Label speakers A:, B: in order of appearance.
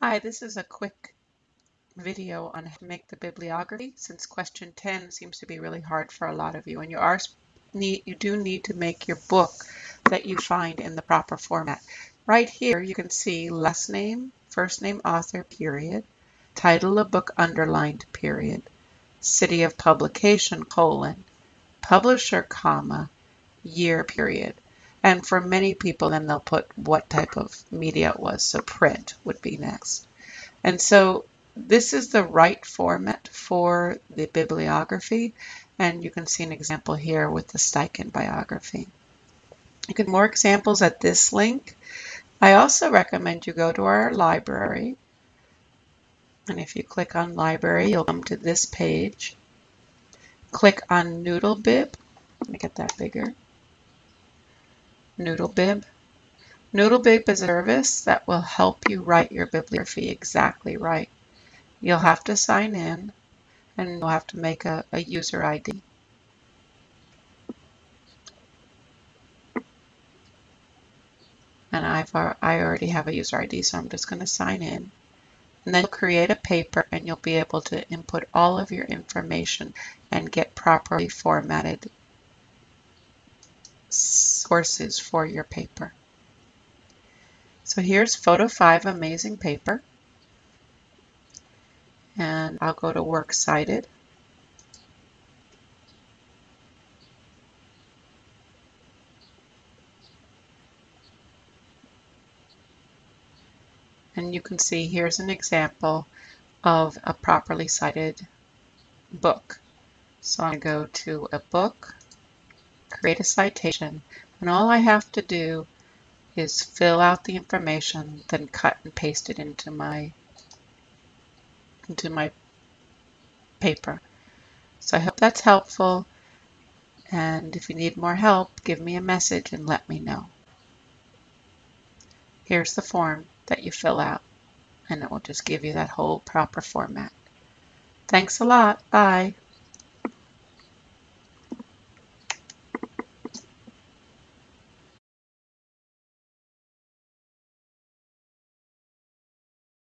A: Hi, this is a quick video on how to make the bibliography since question 10 seems to be really hard for a lot of you and you are need you do need to make your book that you find in the proper format. Right here you can see last name, first name author period, title of book underlined period, city of publication colon, publisher comma, year period. And for many people, then they'll put what type of media it was. So print would be next. And so this is the right format for the bibliography. And you can see an example here with the Steichen biography. You can more examples at this link. I also recommend you go to our library. And if you click on library, you'll come to this page. Click on NoodleBib. Let me get that bigger. NoodleBib. NoodleBib is a service that will help you write your bibliography exactly right. You'll have to sign in and you'll have to make a, a user ID. And I've I already have a user ID, so I'm just going to sign in. And then you'll create a paper and you'll be able to input all of your information and get properly formatted sources for your paper. So here's photo 5 amazing paper. And I'll go to works cited. And you can see here's an example of a properly cited book. So I'm going to go to a book, create a citation, and all I have to do is fill out the information, then cut and paste it into my into my paper. So I hope that's helpful. And if you need more help, give me a message and let me know. Here's the form that you fill out, and it will just give you that whole proper format. Thanks a lot. Bye.